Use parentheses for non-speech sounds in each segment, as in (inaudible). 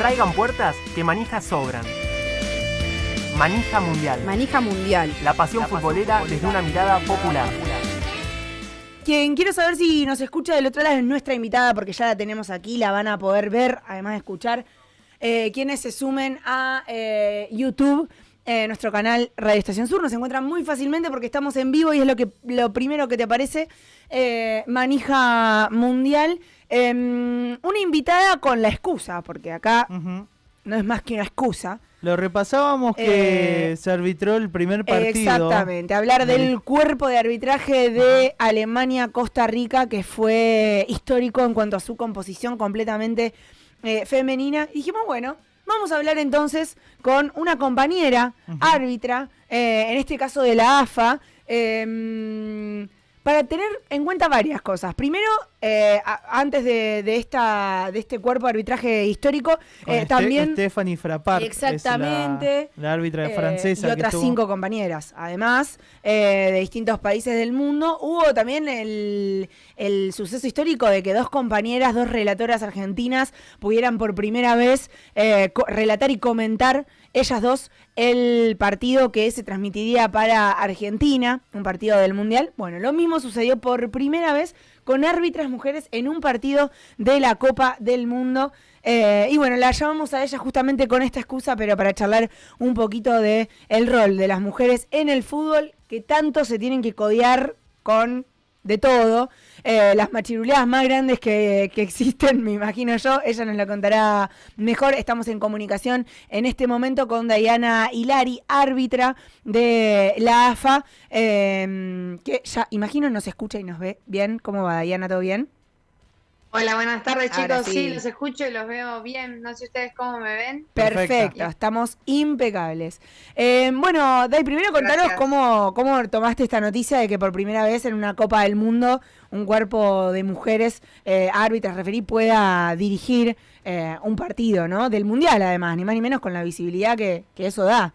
Traigan puertas que manijas sobran. Manija Mundial. Manija Mundial. La pasión futbolera desde una mirada popular. Quien quiero saber si nos escucha del otro lado es nuestra invitada, porque ya la tenemos aquí, la van a poder ver, además de escuchar. Eh, quienes se sumen a eh, YouTube, eh, nuestro canal Radio Estación Sur, nos encuentran muy fácilmente porque estamos en vivo y es lo que lo primero que te aparece, eh, Manija Mundial. Em, una invitada con la excusa, porque acá no es más que una excusa. Lo repasábamos que Eh, se arbitró el primer partido. Exactamente, hablar del cuerpo de arbitraje de Alemania-Costa Rica, que fue histórico en cuanto a su composición completamente eh, femenina. Y dijimos, bueno, vamos a hablar entonces con una compañera árbitra, eh, en este caso de la AFA, eh, para tener en cuenta varias cosas. Primero, eh, a- antes de, de esta, de este cuerpo de arbitraje histórico, Con eh, Ste- también... Stephanie Frappart. la- Exactamente. la, árbitra Eh, francesa. y otras cinco compañeras. Además, eh, de distintos países del mundo, hubo también el, el suceso histórico de que dos compañeras, dos relatoras argentinas, pudieran por primera vez eh, relatar y comentar ellas dos el partido que se transmitiría para Argentina, un partido del Mundial. Bueno, lo mismo sucedió por primera vez con árbitras mujeres en un partido de la Copa del Mundo. Eh, y bueno, la llamamos a ella justamente con esta excusa, pero para charlar un poquito de rol de las mujeres en el fútbol, que tanto se tienen que codear con de todo. Eh, las machiruleadas más grandes que, que existen, (laughs) me imagino yo, ella nos lo contará mejor. Estamos en comunicación en este momento con Diana Hilari, árbitra de la AFA, eh, que ya imagino nos escucha y nos ve bien. ¿Cómo va, Diana? ¿Todo bien? Hola, buenas tardes Ahora chicos. sí. Sí. los escucho y los veo bien. No sé ustedes cómo me ven. Perfecto, estamos impecables. Eh, bueno, Dai, primero contaros Gracias. cómo, cómo tomaste esta noticia de que por primera vez en una Copa del Mundo un cuerpo de mujeres eh, árbitras, referí, pueda dirigir eh, un partido, ¿no? Del Mundial, además, ni más ni menos con la visibilidad que, que eso da.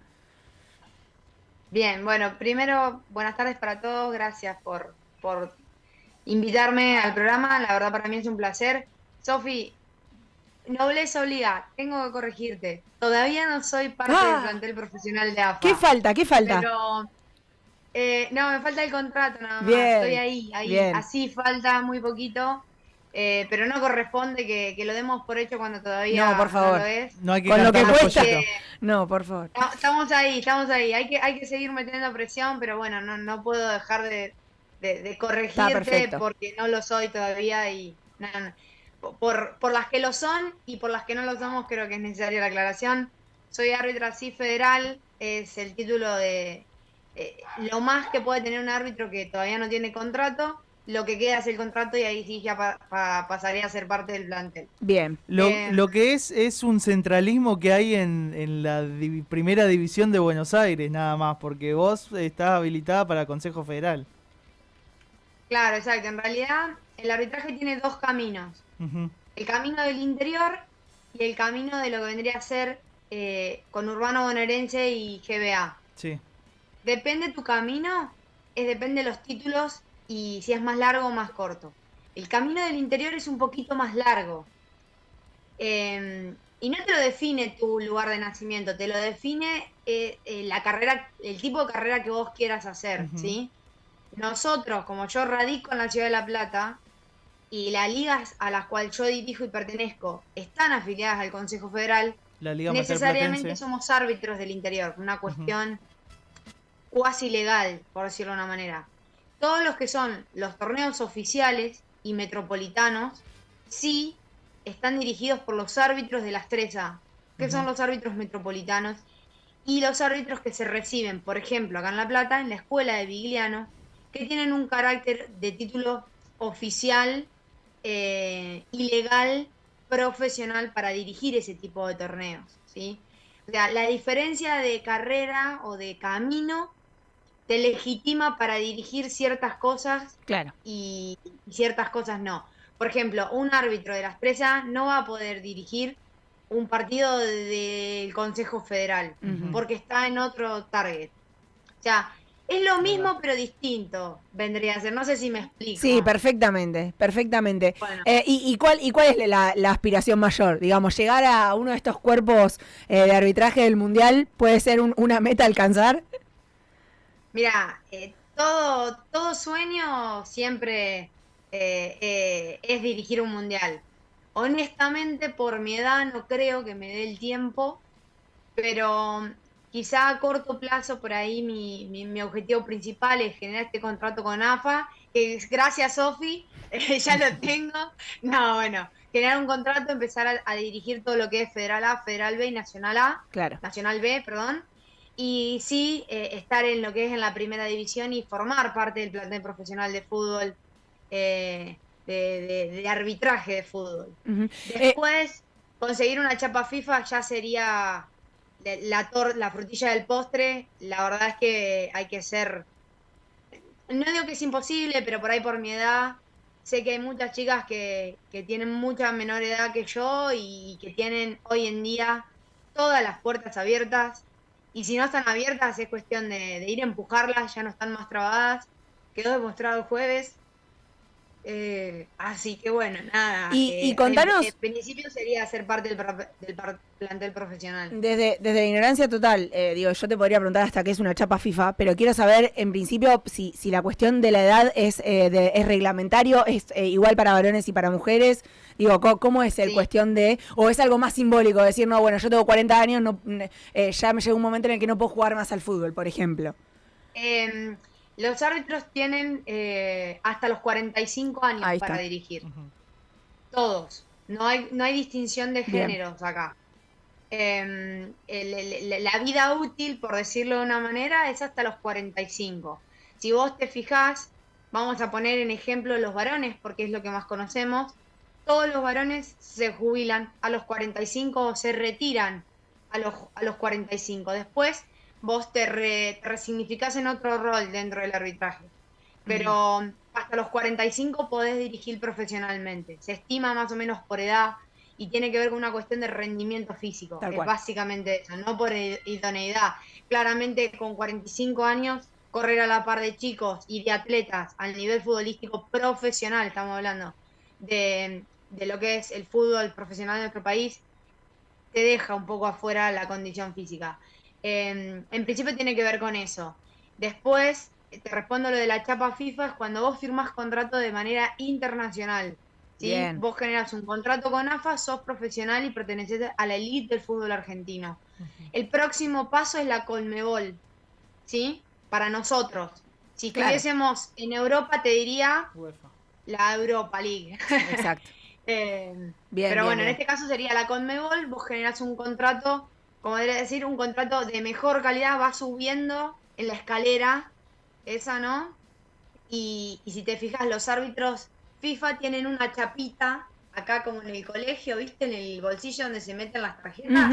Bien, bueno, primero, buenas tardes para todos. Gracias por, por invitarme al programa. La verdad, para mí es un placer. Sofi, nobleza obliga. Tengo que corregirte. Todavía no soy parte Ah. del plantel profesional de AFA. ¿Qué falta? ¿Qué falta? Pero, eh, no, me falta el contrato nada más. Bien, Estoy ahí, ahí. bien. Así falta muy poquito. eh, pero no corresponde que, que lo demos por hecho cuando todavía No, por favor. lo es. No hay que Con lo que cuesta. No, por favor. no, Estamos ahí, estamos ahí. Hay que, hay que seguir metiendo presión, pero bueno, no, no puedo dejar de, de, de corregirte porque no lo soy todavía y no, no. Por, por las que lo son y por las que no lo somos creo que es necesaria la aclaración. Soy árbitra sí federal, es el título de eh, lo más que puede tener un árbitro que todavía no tiene contrato. Lo que queda es el contrato y ahí sí ya pa- pa- pasaría a ser parte del plantel. Bien. Lo, Eh, lo que es es un centralismo que hay en, en la primera división de Buenos Aires, nada más, porque vos estás habilitada para Consejo Federal. Claro, exacto. En realidad el arbitraje tiene dos caminos. El camino del interior y el camino de lo que vendría a ser eh, con Urbano Bonaerense y GBA. Sí. Depende tu camino, es depende de los títulos y si es más largo o más corto. El camino del interior es un poquito más largo. Eh, y no te lo define tu lugar de nacimiento, te lo define eh, eh, la carrera, el tipo de carrera que vos quieras hacer. ¿sí? Nosotros, como yo radico en la ciudad de La Plata, y las ligas a las cuales yo dirijo y pertenezco están afiliadas al Consejo Federal, La Liga necesariamente somos árbitros del interior, una cuestión cuasi legal, por decirlo de una manera. Todos los que son los torneos oficiales y metropolitanos, sí están dirigidos por los árbitros de las 3A, que son los árbitros metropolitanos, y los árbitros que se reciben, por ejemplo, acá en La Plata, en la escuela de Vigliano, que tienen un carácter de título oficial eh, ilegal profesional para dirigir ese tipo de torneos, ¿sí? O sea, la diferencia de carrera o de camino te legitima para dirigir ciertas cosas Claro. y, y ciertas cosas no. Por ejemplo, un árbitro de las presas no va a poder dirigir un partido del Consejo Federal porque está en otro target. O sea, Es lo mismo pero distinto, vendría a ser. No sé si me explico. Sí, perfectamente, perfectamente. Bueno. Eh, y, y cuál, ¿Y cuál es la, la aspiración mayor? Digamos, llegar a uno de estos cuerpos eh, de arbitraje del Mundial puede ser un- una meta a alcanzar. Mira, eh, todo, todo sueño siempre eh, es dirigir un mundial. Honestamente, por mi edad no creo que me dé el tiempo, pero quizá a corto plazo por ahí mi, mi- mi objetivo principal es generar este contrato con AFA, que gracias Sofi, (laughs) eh, ya lo tengo. No, bueno, generar un contrato, empezar a, a dirigir todo lo que es Federal A, Federal B y Nacional A. Claro. Nacional B, perdón, y sí eh, estar en lo que es en la primera división y formar parte del plantel profesional de fútbol, eh, de, de- de arbitraje de fútbol. Después, conseguir una chapa FIFA ya sería la, tor- la frutilla del postre. La verdad es que hay que ser, no digo que es imposible, pero por ahí por mi edad, sé que hay muchas chicas que, que tienen mucha menor edad que yo y que tienen hoy en día todas las puertas abiertas. Y si no están abiertas, es cuestión de, ir a empujarlas, ya no están más trabadas. Quedó demostrado jueves. Eh, así que bueno, nada. Y- eh, y contanos- En, en principio sería ser parte del, pro- del plantel profesional. Desde, desde la ignorancia total, eh, digo, yo te podría preguntar hasta qué es una chapa FIFA, pero quiero saber, en principio, si, si la cuestión de la edad es, eh, de- es reglamentario, es eh, igual para varones y para mujeres. Digo, ¿cómo es el Sí. cuestión de, o es algo más simbólico, decir, no, bueno, yo tengo 40 años, no, ya me llega un momento en el que no puedo jugar más al fútbol, por ejemplo? Eh, los árbitros tienen eh, hasta los 45 años Ahí para está. dirigir. Todos. No hay, no hay distinción de Bien. géneros acá. Eh, el- el- la vida útil, por decirlo de una manera, es hasta los 45. Si vos te fijás, vamos a poner en ejemplo los varones, porque es lo que más conocemos. Todos los varones se jubilan a los 45 o se retiran a los, a los 45. Después vos te, re- te resignificás en otro rol dentro del arbitraje. Pero hasta los 45 podés dirigir profesionalmente. Se estima más o menos por edad y tiene que ver con una cuestión de rendimiento físico. Tal es cual. básicamente eso, no por idoneidad. Claramente con 45 años correr a la par de chicos y de atletas al nivel futbolístico profesional, estamos hablando, de, de lo que es el fútbol profesional de nuestro país, te deja un poco afuera la condición física. Eh, en principio tiene que ver con eso. Después, eh, te respondo lo de la chapa FIFA, es cuando vos firmás contrato de manera internacional. ¿sí? Bien. Vos generas un contrato con AFA, sos profesional y perteneces a la elite del fútbol argentino. El próximo paso es la Colmebol, ¿sí? Para nosotros. Si Claro. estuviésemos en Europa, te diría UEFA. la Europa League. Exacto. (laughs) Eh, Bien, pero bien, bueno, en este caso sería la Conmebol, vos generás un contrato, como debería decir, un contrato de mejor calidad, va subiendo en la escalera, esa, ¿no? Y, y si te fijas, los árbitros FIFA tienen una chapita, acá como en el colegio, ¿viste? En el bolsillo donde se meten las tarjetas,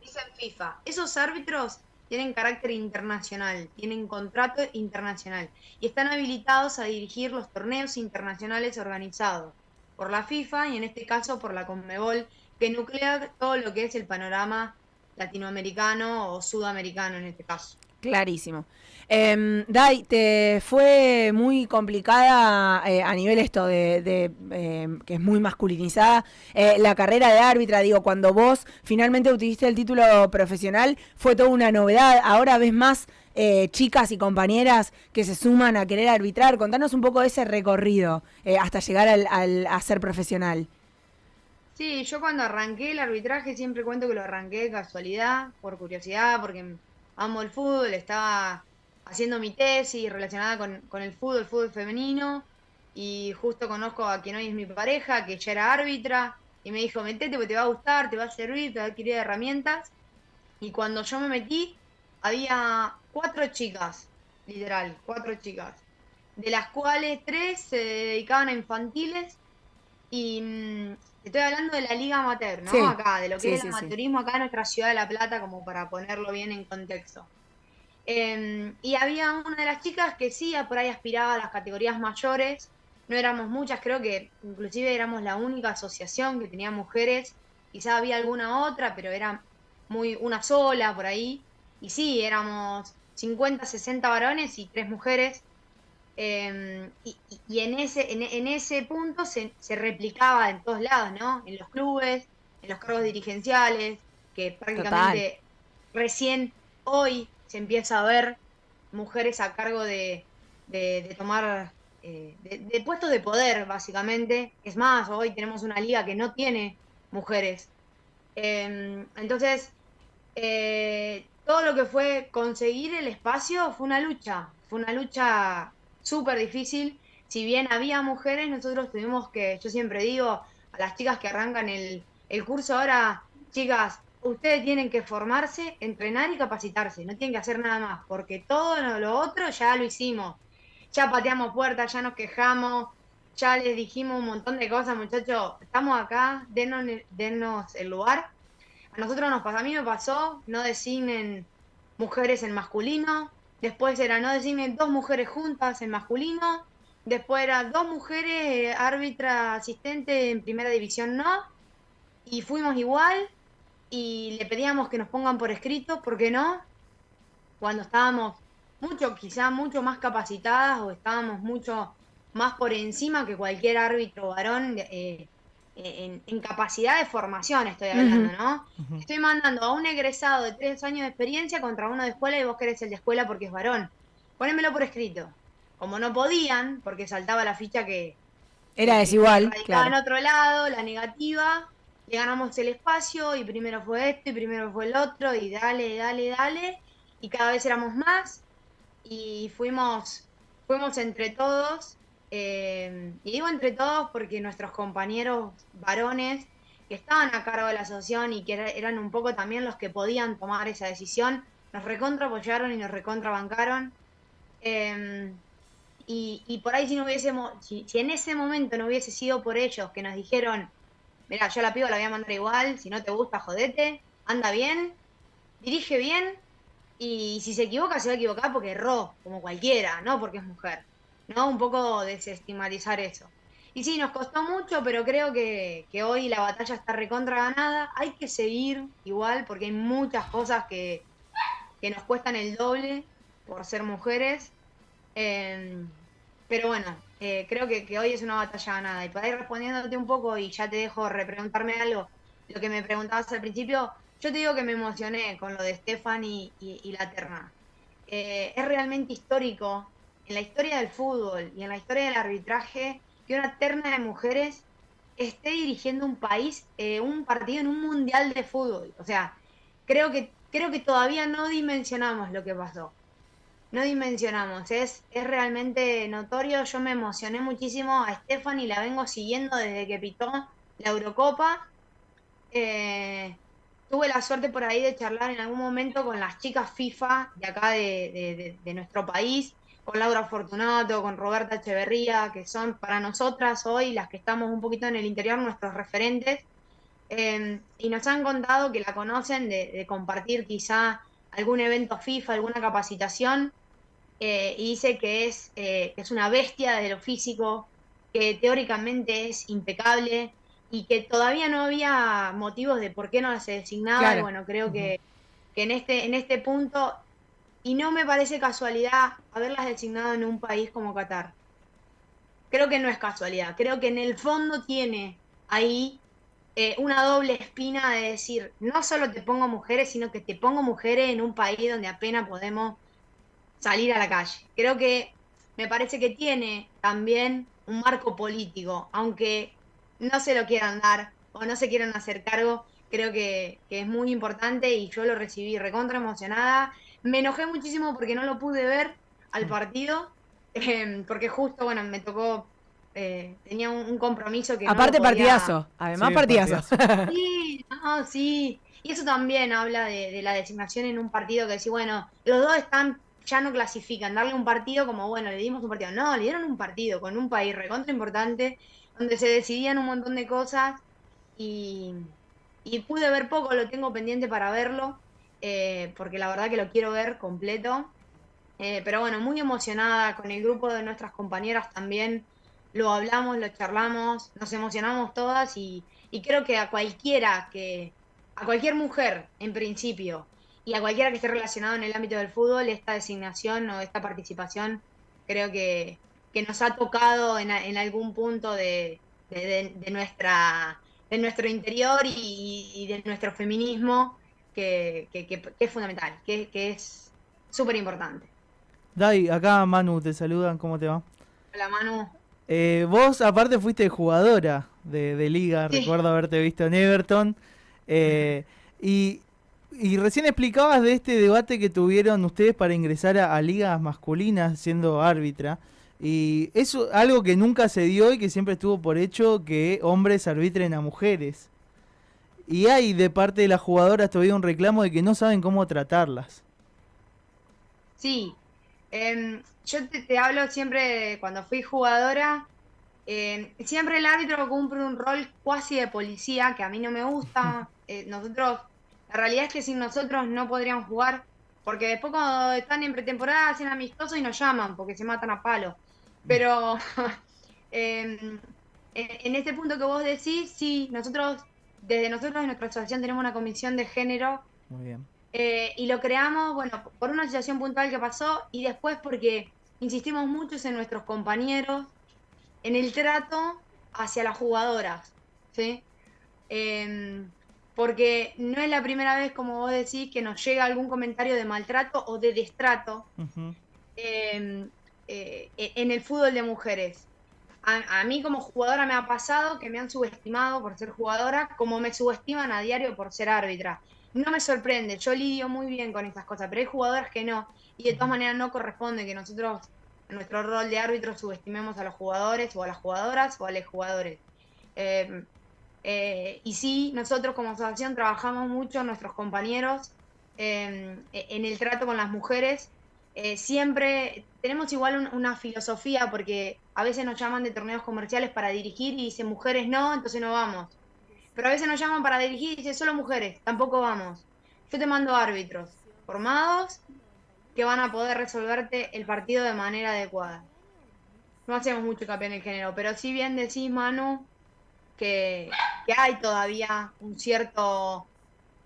dicen FIFA. Esos árbitros tienen carácter internacional, tienen contrato internacional y están habilitados a dirigir los torneos internacionales organizados por la FIFA y en este caso por la Conmebol, que nuclea todo lo que es el panorama latinoamericano o sudamericano en este caso. Clarísimo. Em, Dai, ¿te fue muy complicada eh, a nivel esto de, de, em, que es muy masculinizada eh, la carrera de árbitra? Digo, cuando vos finalmente obtuviste el título profesional, fue toda una novedad. Ahora ves más eh, chicas y compañeras que se suman a querer arbitrar. Contanos un poco de ese recorrido eh, hasta llegar al, al- a ser profesional. Sí, yo cuando arranqué el arbitraje siempre cuento que lo arranqué de casualidad, por curiosidad, porque amo el fútbol, estaba haciendo mi tesis relacionada con, con el fútbol, el fútbol femenino, y justo conozco a quien hoy es mi pareja, que ya era árbitra, y me dijo, metete porque te va a gustar, te va a servir, te va a adquirir herramientas. Y cuando yo me metí, había cuatro chicas, literal, cuatro chicas, de las cuales tres se dedicaban a infantiles y mm, estoy hablando de la liga amateur, ¿no? Sí, Acá, de lo que sí, es el amateurismo acá en nuestra ciudad de La Plata, como para ponerlo bien en contexto. Em, y había una de las chicas que sí, por ahí aspiraba a las categorías mayores. No éramos muchas, creo que inclusive éramos la única asociación que tenía mujeres. Quizá había alguna otra, pero era muy una sola por ahí. Y sí, éramos 50, 60 varones y tres mujeres. Em, y, en, ese, en, ese punto se, se, replicaba en todos lados, ¿no? En los clubes, en los cargos dirigenciales, que prácticamente recién hoy se empieza a ver mujeres a cargo de, de, tomar, eh, de, puestos de poder, básicamente. Es más, hoy tenemos una liga que no tiene mujeres. Em, entonces, eh, todo lo que fue conseguir el espacio fue una lucha, fue una lucha súper difícil. Si bien había mujeres, nosotros tuvimos que, yo siempre digo a las chicas que arrancan el, el curso ahora, chicas, ustedes tienen que formarse, entrenar y capacitarse, no tienen que hacer nada más, porque todo lo otro ya lo hicimos. Ya pateamos puertas, ya nos quejamos, ya les dijimos un montón de cosas, muchachos, estamos acá, denos, denos el lugar. A nosotros nos pasó, a mí me pasó, no designen mujeres en masculino, después era no designen dos mujeres juntas en masculino, después era dos mujeres árbitra asistente en primera división no, y fuimos igual, y le pedíamos que nos pongan por escrito, ¿por qué no? Cuando estábamos mucho, quizá mucho más capacitadas o estábamos mucho más por encima que cualquier árbitro varón eh, en, capacidad de formación, estoy hablando, ¿no? Estoy mandando a un egresado de tres años de experiencia contra uno de escuela y vos querés el de escuela porque es varón. Ponémelo por escrito. Como no podían, porque saltaba la ficha que... Era desigual. Claro. en otro lado, la negativa, le ganamos el espacio y primero fue esto y primero fue el otro y dale, dale, dale y cada vez éramos más y fuimos, fuimos entre todos eh, y digo entre todos porque nuestros compañeros varones que estaban a cargo de la asociación y que eran un poco también los que podían tomar esa decisión, nos recontra apoyaron y nos recontrabancaron. Eh, y, y, por ahí si no hubiésemos, si en ese momento no hubiese sido por ellos que nos dijeron, Mira, yo la pido, la voy a mandar igual, si no te gusta, jodete, anda bien, dirige bien, y si se equivoca, se va a equivocar porque erró, como cualquiera, no porque es mujer. ¿No? Un poco desestigmatizar eso. Y sí, nos costó mucho, pero creo que, hoy la batalla está recontra ganada. Hay que seguir igual, porque hay muchas cosas que, nos cuestan el doble por ser mujeres. Em, pero bueno, eh, creo que, hoy es una batalla ganada. Y para ir respondiéndote un poco, y ya te dejo repreguntarme algo, lo que me preguntabas al principio, yo te digo que me emocioné con lo de Stefan y, la terna. Eh, es realmente histórico en la historia del fútbol y en la historia del arbitraje que una terna de mujeres esté dirigiendo un país, eh, un partido en un mundial de fútbol. O sea, creo que, creo que todavía no dimensionamos lo que pasó no dimensionamos. Es, es realmente notorio. Yo me emocioné muchísimo a Stephanie, la vengo siguiendo desde que pitó la Eurocopa. Eh, tuve la suerte por ahí de charlar en algún momento con las chicas FIFA de acá de, nuestro país, con Laura Fortunato, con Roberta Echeverría, que son para nosotras hoy las que estamos un poquito en el interior, nuestros referentes. Eh, y nos han contado que la conocen de compartir quizá algún evento FIFA, alguna capacitación, eh, y dice que es, eh, es una bestia de lo físico, que teóricamente es impecable y que todavía no había motivos de por qué no se designaba. Y bueno, creo que, que, en, este, en este punto, y no me parece casualidad haberlas designado en un país como Qatar. Creo que no es casualidad, creo que en el fondo tiene ahí eh, una doble espina de decir, no solo te pongo mujeres, sino que te pongo mujeres en un país donde apenas podemos salir a la calle. Creo que me parece que tiene también un marco político, aunque no se lo quieran dar o no se quieran hacer cargo, creo que, es muy importante y yo lo recibí recontra emocionada. Me enojé muchísimo porque no lo pude ver al mm. partido, (laughs) em, porque justo, bueno, me tocó, eh, tenía un, compromiso que... Aparte partidazo, además partidazo. Sí, no, sí. Y eso también habla de, de la designación en un partido que decís, bueno, los dos están ya no clasifican, darle un partido como, bueno, le dimos un partido. No, le dieron un partido con un país recontra importante, donde se decidían un montón de cosas y, pude ver poco, lo tengo pendiente para verlo, eh, porque la verdad que lo quiero ver completo. Eh, pero bueno, muy emocionada con el grupo de nuestras compañeras también. Lo hablamos, lo charlamos, nos emocionamos todas y, y creo que a cualquiera que, a cualquier mujer en principio, y a cualquiera que esté relacionado en el ámbito del fútbol, esta designación o esta participación creo que, que nos ha tocado en, en algún punto de, de, de, nuestra, de nuestro interior y, y de nuestro feminismo, que, que, que es fundamental, que, es súper importante. Dai, acá Manu, te saludan, ¿cómo te va? Hola Manu. Eh, vos aparte fuiste jugadora de, de liga, sí. recuerdo haberte visto en Everton. Eh, y, y, recién explicabas de este debate que tuvieron ustedes para ingresar a, a ligas masculinas siendo árbitra. Y eso algo que nunca se dio y que siempre estuvo por hecho que hombres arbitren a mujeres. Y hay de parte de las jugadoras todavía un reclamo de que no saben cómo tratarlas. Sí, eh, yo te, te, hablo siempre, cuando fui jugadora, eh, siempre el árbitro cumple un rol cuasi de policía, que a mí no me gusta. (laughs) Eh, nosotros, la realidad es que sin nosotros no podrían jugar, porque después cuando están en pretemporada hacen amistosos y nos llaman, porque se matan a palo. Pero (laughs) eh, en este punto que vos decís, sí, nosotros, desde nosotros en nuestra asociación tenemos una comisión de género. Muy bien. Eh, y lo creamos, bueno, por una situación puntual que pasó y después porque insistimos muchos en nuestros compañeros, en el trato hacia las jugadoras, ¿sí? Eh, porque no es la primera vez, como vos decís, que nos llega algún comentario de maltrato o de destrato uh -huh. eh, en el fútbol de mujeres. A, mí como jugadora me ha pasado que me han subestimado por ser jugadora, como me subestiman a diario por ser árbitra no me sorprende, yo lidio muy bien con estas cosas, pero hay jugadoras que no, y de todas maneras no corresponde que nosotros, en nuestro rol de árbitro, subestimemos a los jugadores o a las jugadoras o a los jugadores. Eh, eh, y sí, nosotros como asociación trabajamos mucho, nuestros compañeros, eh, en el trato con las mujeres. siempre tenemos igual un, una filosofía, porque a veces nos llaman de torneos comerciales para dirigir y dicen mujeres no, entonces no vamos pero a veces nos llaman para dirigir y dicen solo mujeres, tampoco vamos. Yo te mando árbitros formados que van a poder resolverte el partido de manera adecuada. No hacemos mucho hincapié en el género, pero si bien decís, Manu, que, que hay todavía un cierto,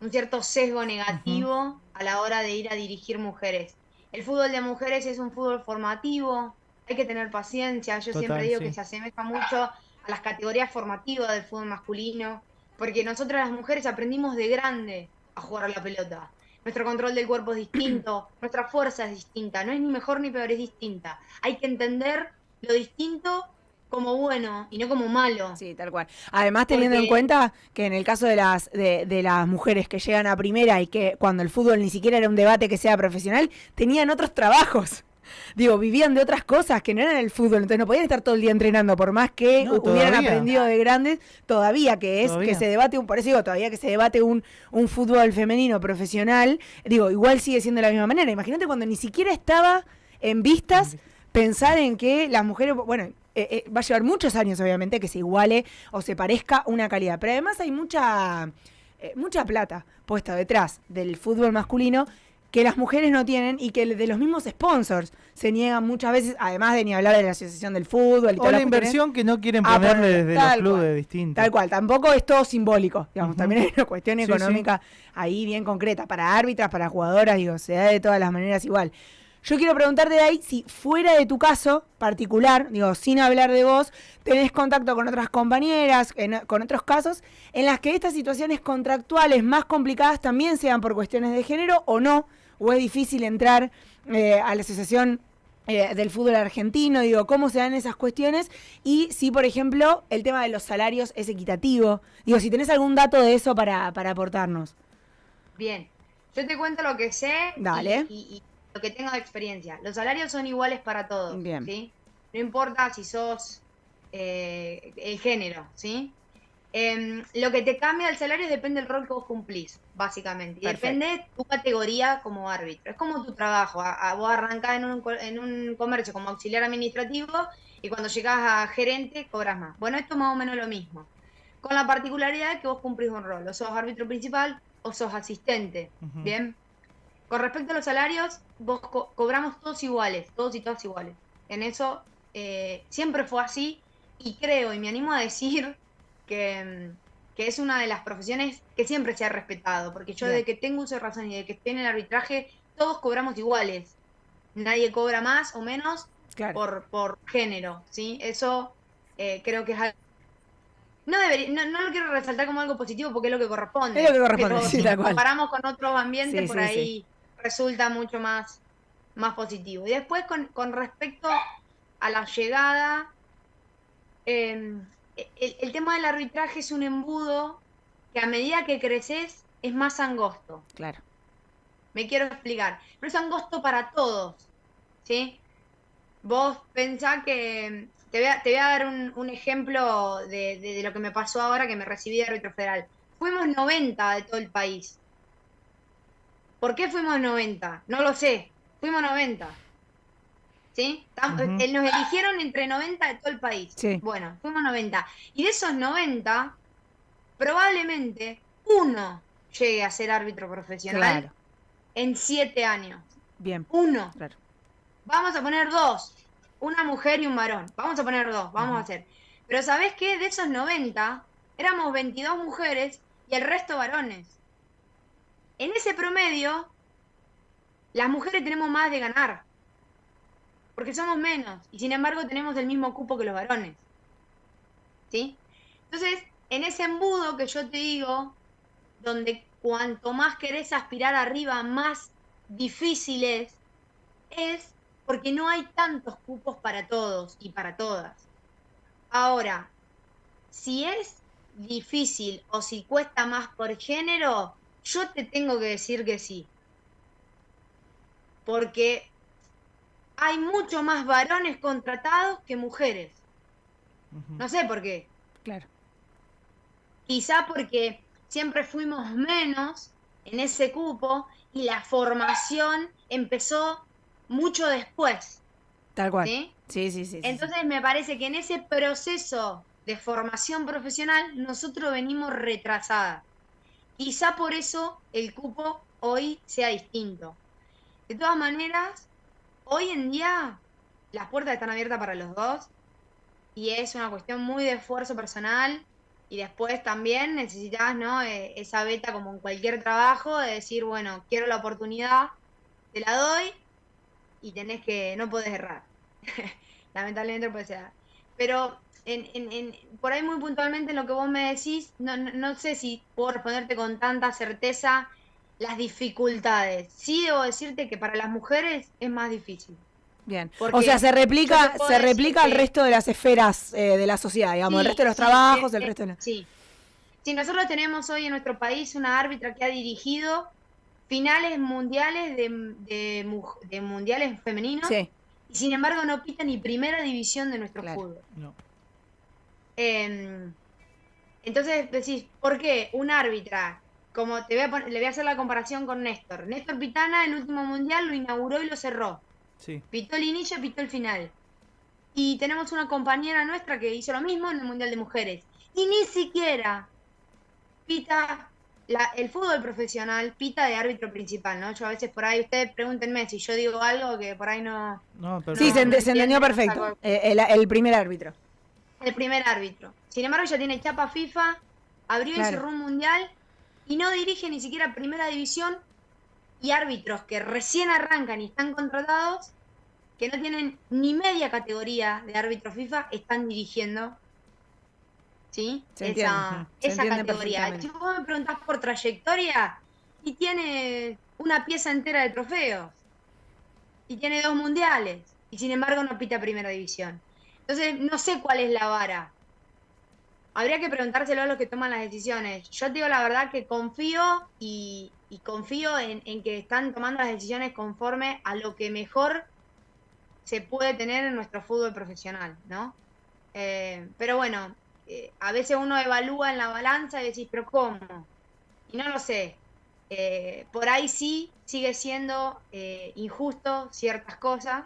un cierto sesgo negativo uh -huh. a la hora de ir a dirigir mujeres. El fútbol de mujeres es un fútbol formativo, hay que tener paciencia. Yo Total, siempre digo sí. que se asemeja mucho a las categorías formativas del fútbol masculino porque nosotras las mujeres aprendimos de grande a jugar a la pelota. Nuestro control del cuerpo es distinto, (clears throat) nuestra fuerza es distinta, no es ni mejor ni peor, es distinta. Hay que entender lo distinto como bueno y no como malo. Sí, tal cual. Además, teniendo Porque... en cuenta que en el caso de las, de, de, las mujeres que llegan a primera y que cuando el fútbol ni siquiera era un debate que sea profesional, tenían otros trabajos (laughs) digo, vivían de otras cosas que no eran el fútbol, entonces no podían estar todo el día entrenando, por más que no, hubieran aprendido de grandes, todavía que es todavía. que se debate un, por eso digo, todavía que se debate un, un fútbol femenino profesional, digo, igual sigue siendo de la misma manera. Imagínate cuando ni siquiera estaba en vistas pensar en que las mujeres, bueno, eh, eh, va a llevar muchos años obviamente que se iguale o se parezca una calidad, pero además hay mucha, eh, mucha plata puesta detrás del fútbol masculino que las mujeres no tienen y que de los mismos sponsors se niegan muchas veces, además de ni hablar de la Asociación del Fútbol. Y o la inversión que no quieren ponerle desde los clubes distintos. Tal cual, tampoco es todo simbólico, digamos, uh -huh. también hay una cuestión sí, económica sí. ahí bien concreta, para árbitras, para jugadoras, digo, se da de todas las maneras igual. Yo quiero preguntarte de ahí si fuera de tu caso particular, digo, sin hablar de vos, tenés contacto con otras compañeras, en, con otros casos, en las que estas situaciones contractuales más complicadas también sean por cuestiones de género o no, o es difícil entrar eh, a la asociación eh, del fútbol argentino, digo, cómo se dan esas cuestiones y si, por ejemplo, el tema de los salarios es equitativo. Digo, si tenés algún dato de eso para, para aportarnos. Bien, yo te cuento lo que sé Dale. Y, y, y lo que tengo de experiencia. Los salarios son iguales para todos. Bien. ¿sí? No importa si sos eh, el género, ¿sí? Eh, lo que te cambia el salario depende del rol que vos cumplís, básicamente. Y depende tu categoría como árbitro. Es como tu trabajo. A, a vos arrancás en un, en un comercio como auxiliar administrativo y cuando llegás a gerente cobras más. Bueno, esto es más o menos lo mismo. Con la particularidad de que vos cumplís un rol. O sos árbitro principal o sos asistente. Uh -huh. Bien. Con respecto a los salarios, vos co cobramos todos iguales, todos y todas iguales. En eso eh, siempre fue así y creo y me animo a decir que, que es una de las profesiones que siempre se ha respetado, porque yo Bien. de que tengo uso de razón y de que estoy en el arbitraje, todos cobramos iguales. Nadie cobra más o menos Claro. por, por género, ¿sí? Eso eh, creo que es algo... No, debería, no, no lo quiero resaltar como algo positivo porque es lo que corresponde. Es lo que corresponde, pero (laughs) sí, si cual. comparamos con otros ambientes, Sí, por sí, ahí resulta mucho más, más positivo. Y después con, con respecto a la llegada, eh, el, el tema del arbitraje es un embudo que a medida que creces es más angosto. Claro. Me quiero explicar. Pero es angosto para todos. ¿Sí? Vos pensá que. Te voy a, te voy a dar un, un ejemplo de, de- de lo que me pasó ahora que me recibí de árbitro federal. Fuimos 90 de todo el país. ¿Por qué fuimos 90? No lo sé. Fuimos 90. ¿Sí? Tam- Ujú. eh, Nos eligieron entre 90 de todo el país. Sí. Bueno, fuimos 90. Y de esos 90, probablemente uno llegue a ser árbitro profesional Claro. en 7 años. Bien. Uno. Claro. Vamos a poner dos. Una mujer y un varón. Vamos a poner dos. Vamos a hacer. Pero ¿sabés qué? De esos 90, éramos 22 mujeres y el resto varones. En ese promedio, las mujeres tenemos más de ganar. Porque somos menos. Y sin embargo tenemos el mismo cupo que los varones. ¿Sí? Entonces, en ese embudo que yo te digo, donde cuanto más querés aspirar arriba, más difícil es, es porque no hay tantos cupos para todos y para todas. Ahora, si es difícil o si cuesta más por género, yo te tengo que decir que sí. Porque hay mucho más varones contratados que mujeres. No sé por qué. Claro. Quizá porque siempre fuimos menos en ese cupo y la formación empezó mucho después. Tal cual. ¿sí? Sí, sí, sí. sí, sí. Entonces me parece que en ese proceso de formación profesional nosotros venimos retrasadas. Quizá por eso el cupo hoy sea distinto. De todas maneras, hoy en día las puertas están abiertas para los dos y es una cuestión muy de esfuerzo personal y después también necesitas ¿no? Eh, esa beta como en cualquier trabajo de decir, bueno, quiero la oportunidad, te la doy y tenés que, no podés errar. (laughs) Lamentablemente no puede ser. Pero en, en- en- por ahí muy puntualmente en lo que vos me decís, no, no, no sé si puedo responderte con tanta certeza las dificultades. Sí debo decirte que para las mujeres es más difícil. Bien. Porque O sea, se replica, se replica al que- resto de las esferas eh, de la sociedad, digamos, el resto de los sí, trabajos, el resto de la- Sí. Sí, nosotros tenemos hoy en nuestro país una árbitra que ha dirigido finales mundiales de, de mundiales femeninos Sí, y sin embargo no pita ni primera división de nuestro Claro. fútbol. No. Eh, entonces decís, ¿por qué un árbitra? Como te voy a pon- le voy a hacer la comparación con Néstor. Néstor Pitana, el último mundial, lo inauguró y lo cerró. Sí. Pitó el inicio, pitó el final. Y tenemos una compañera nuestra que hizo lo mismo en el Mundial de Mujeres. Y ni siquiera pita la- el fútbol profesional, pita de árbitro principal, ¿no? Yo a veces por ahí, ustedes pregúntenme si yo digo algo que por ahí no... No, sí, se, ente- no se entendió perfecto. Eh, el, el primer árbitro. el primer árbitro. Sin embargo, ya tiene chapa FIFA, abrió y Claro. cerró un mundial y no dirige ni siquiera primera división y árbitros que recién arrancan y están contratados, que no tienen ni media categoría de árbitro FIFA, están dirigiendo. ¿Sí? Se esa esa categoría. Si vos me preguntás por trayectoria, y tiene una pieza entera de trofeos, y tiene dos mundiales, y sin embargo no pita primera división. Entonces, no sé cuál es la vara. Habría que preguntárselo a los que toman las decisiones. Yo te digo la verdad que confío y, confío en, que están tomando las decisiones conforme a lo que mejor se puede tener en nuestro fútbol profesional, ¿no? Eh, pero bueno, eh, a veces uno evalúa en la balanza y decís, pero ¿cómo? Y no lo sé. Eh, por ahí sí sigue siendo injusto ciertas cosas,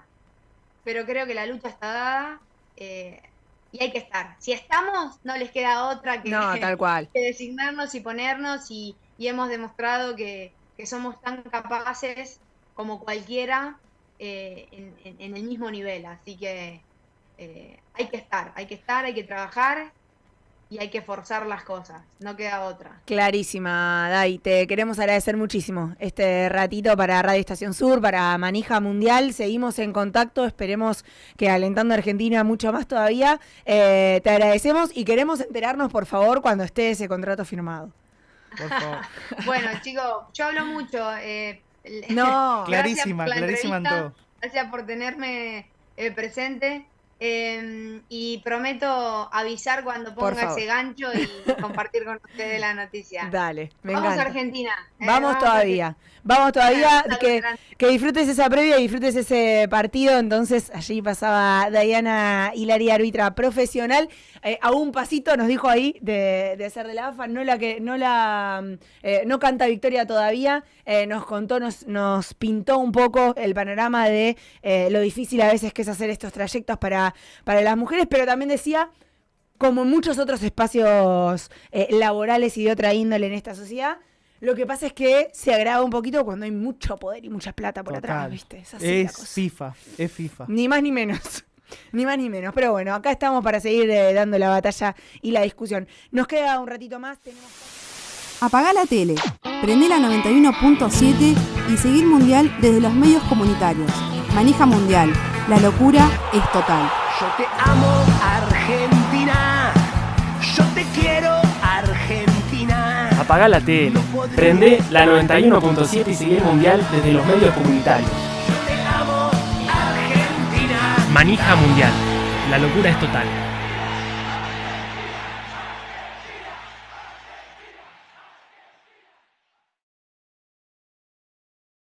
pero creo que la lucha está dada y hay que estar. Si estamos, no les queda otra que, No, (laughs) tal cual. que designarnos y ponernos y, y hemos demostrado que, que somos tan capaces como cualquiera eh, en, en- en el mismo nivel. Así que eh, hay que estar, hay que estar, hay que trabajar y hay que forzar las cosas, no queda otra. Clarísima, Dai. Te queremos agradecer muchísimo este ratito para Radio Estación Sur, para Manija Mundial. Seguimos en contacto, esperemos que alentando a Argentina mucho más todavía. Eh, te agradecemos y queremos enterarnos, por favor, cuando esté ese contrato firmado. Por favor. (laughs) Bueno, chicos, yo hablo mucho. eh, No, (laughs) Clarísima, clarísima en todo. Gracias por tenerme eh, presente. Eh, y prometo avisar cuando ponga ese gancho y (laughs) compartir con ustedes la noticia. dale, me Vamos a. Argentina. eh, Vamos a todavía, vamos todavía, que, que disfrutes esa previa, disfrutes ese partido. Entonces, allí pasaba Diana Hilari, árbitra profesional, eh, a un pasito nos dijo ahí de, de ser de la AFA, no la que, no la, eh, no canta victoria todavía, eh, nos contó, nos, nos pintó un poco el panorama de lo difícil a veces que es hacer estos trayectos para, para las mujeres, pero también decía como en muchos otros espacios eh, laborales y de otra índole en esta sociedad, lo que pasa es que se agrava un poquito cuando hay mucho poder y mucha plata por atrás, Total. ¿viste? Es así la Es cosa. FIFA, es FIFA. Ni más ni menos. (laughs) Ni más ni menos. Pero bueno, acá estamos para seguir eh, dando la batalla y la discusión. Nos queda un ratito más. Tenemos... Apagá la tele, prende la 91.7 y seguir Mundial desde los medios comunitarios. Manija Mundial, la locura es total. Yo te amo, Argentina. Apaga la tele. Prende la 91.7 y sigue el mundial desde los medios comunitarios. Manija mundial. La locura es total.